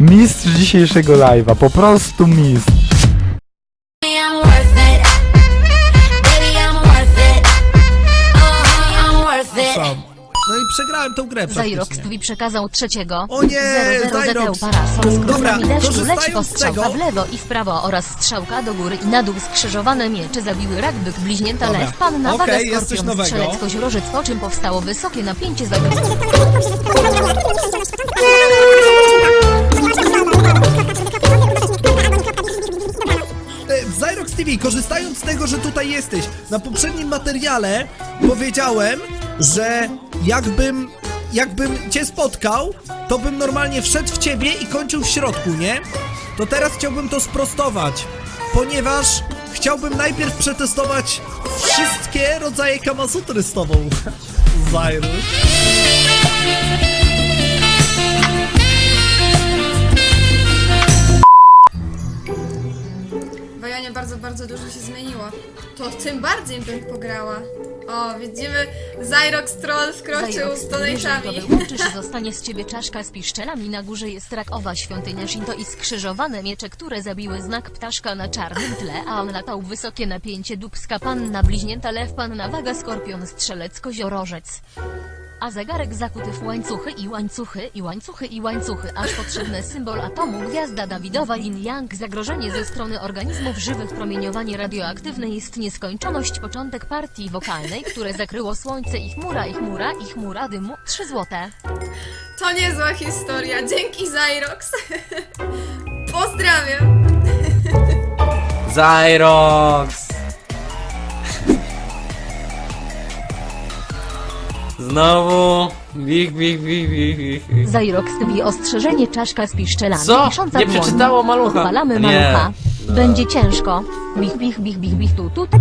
Mistrz dzisiejszego live'a, po prostu mistrz. Przegrałem tą grę Zairox praktycznie. Twi przekazał trzeciego. O nie, 00 Zairox. parasol z Dobra, korzystając z tego- w lewo i w prawo oraz strzałka do góry i na dół skrzyżowane miecze zabiły rak, byk, bliźnięta, Dobra. lew, waga, jest coś skorpion, strzelec, koziorożec, po czym powstało wysokie napięcie za... E, Zyrox TV, korzystając z tego, że tutaj jesteś, na poprzednim materiale powiedziałem, że jakbym, jakbym cię spotkał, to bym normalnie wszedł w ciebie i kończył w środku, nie? To teraz chciałbym to sprostować, ponieważ chciałbym najpierw przetestować wszystkie rodzaje kamasutry z tobą, Zyrus. Wojonie bardzo, bardzo dużo się zmieniło. To tym bardziej bym pograła. O, widzimy, Zyrox Troll wkroczył z donate'ami. wyłączysz, zostanie z ciebie czaszka z piszczelami, na górze jest rakowa świątynia Shinto i skrzyżowane miecze, które zabiły znak ptaszka na czarnym tle, a on latał wysokie napięcie dubska panna, bliźnięta lew, panna, waga, skorpion, strzelec, koziorożec. A zegarek zakuty w łańcuchy i łańcuchy i łańcuchy i łańcuchy, aż potrzebny symbol atomu, gwiazda Dawidowa, yin yang, zagrożenie ze strony organizmów żywych, promieniowanie radioaktywne jest nieskończoność, początek partii wokalnej, które zakryło słońce i chmura, i chmura, i chmura dymu, 3 złote. To niezła historia. Dzięki Zyrox. Pozdrawiam. Zyrox! Znowu! Big, big, big, big, big. Zyrox TV ostrzeżenie czaszka z piszczelami, Co? pisząca Nie przeczytało malucha. Odpalamy Nie. malucha. No. Będzie ciężko. Bich, bich, bich, bich, bich, tu, tu. To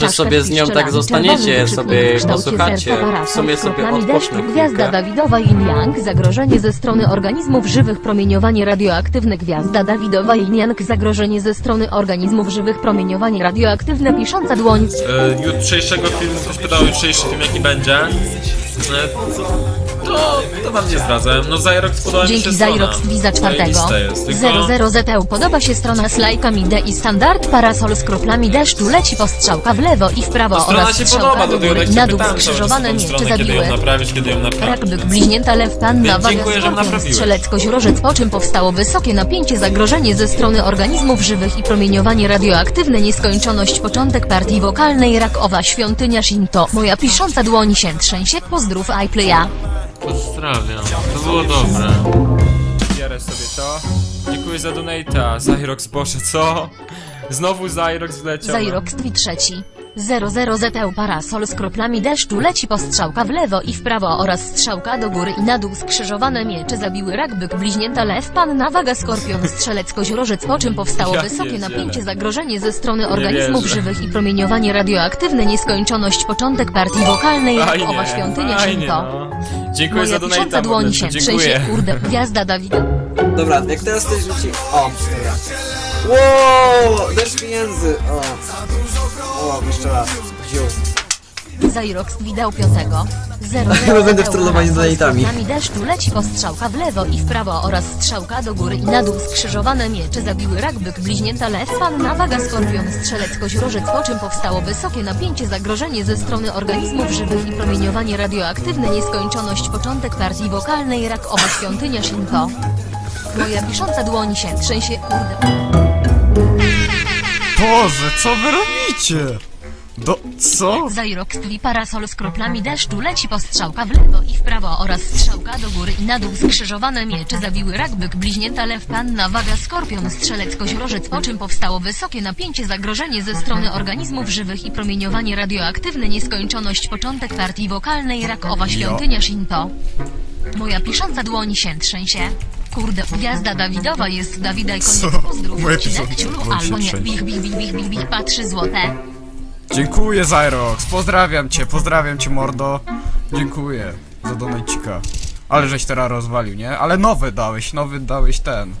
może sobie z nią tak zostaniecie, sobie posłuchacie. W sumie sobie odpocznę Gwiazda. Dawidowa Yin Yang, zagrożenie ze strony organizmów żywych, promieniowanie radioaktywne Gwiazda Dawidowa Yin Yang, zagrożenie ze strony organizmów żywych, promieniowanie radioaktywne, pisząca dłoń. e, jutrzejszego filmu, ktoś pytał jutrzejszy film jaki będzie. E, to, to wam nie zdradzę. No Zyrox podoba mi się Dzięki strona. Zyrox Twiza czwartego. Zajebiste jest, tylko... 00 ZT podoba się strona z lajkami D i standard parasol z kroplami deszczu leci postrzałka w lewo i w prawo No, strona oraz się strzałka podoba, do góry tak się na dół pytałem cały czas o skrzyżowane tą miecze stronę, kiedy zabiły. ją naprawić, kiedy ją naprawić. Rakbyk, bliźnięta lew, panna, Więc waga, dziękuję, że skorpion, naprawiłeś. strzelec, koziorożec, po czym powstało wysokie napięcie, zagrożenie ze strony organizmów żywych i promieniowanie radioaktywne, nieskończoność, początek partii wokalnej, rakowa, świątynia Shinto, moja pisząca dłoń się trzęsie, pozdrów iPlaya. Pozdrawiam. To było dobre. Biorę sobie to. Dziękuję za donate'a. Zyrox poszedł, co? Znowu Zyrox wleciał. Zyrox Twi trzeci. 00 ZT parasol z kroplami deszczu leci postrzałka w lewo i w prawo oraz strzałka do góry i na dół skrzyżowane miecze zabiły rakbyk, bliźnięta lew, panna, waga, skorpion, strzelec, koziorożec, po czym powstało Ja wysokie napięcie, zagrożenie ze strony organizmów żywych i promieniowanie radioaktywne, nieskończoność, początek partii wokalnej, rakowa świątynia fajnie, Shinto. no. Dziękuję Moja za donate'a, dłoń się trzęsie, dziękuję. kurde, gwiazda Dawida. Dobra, jak teraz ktoś rzuci... O, dobra. Wow, deszcz pieniędzy. O. Jeszcze raz. Zyrox widał piątego. 0 Chyba będę wtrollowany donatami. Nami deszczu leci postrzałka w lewo i w prawo oraz strzałka do góry i na dół skrzyżowane miecze zabiły rakbyk, bliźnięta lew, panna, waga, skorpion, strzelec, koziorożec, po czym powstało wysokie napięcie, zagrożenie ze strony organizmów żywych i promieniowanie radioaktywne, nieskończoność, początek partii wokalnej, rakowa, świątynia Shinto. Moja pisząca dłoń się trzęsie, kurde. Boże, co wy robicie? Do... co? Zyrox twi parasol z kroplami deszczu leci postrzałka w lewo i w prawo oraz strzałka do góry i na dół skrzyżowane miecze zabiły rakbyk, bliźnięta lew, panna, waga, skorpion, strzelec, koziorożec, po czym powstało wysokie napięcie, zagrożenie ze strony organizmów żywych i promieniowanie radioaktywne, nieskończoność, początek partii wokalnej, rakowa, świątynia Shinto. Moja pisząca dłoń się trzęsie. Kurde, gwiazda Dawidowa jest Dawida i koniec Co? pozdrów, ciulu, się albo nie, bich, bich, bich, bich, bich, bich, patrzy złote. Dziękuję Zyrox, pozdrawiam cię, pozdrawiam cię mordo. Dziękuję za donajcika. Ale żeś teraz rozwalił, nie? Ale nowy dałeś, nowy dałeś ten.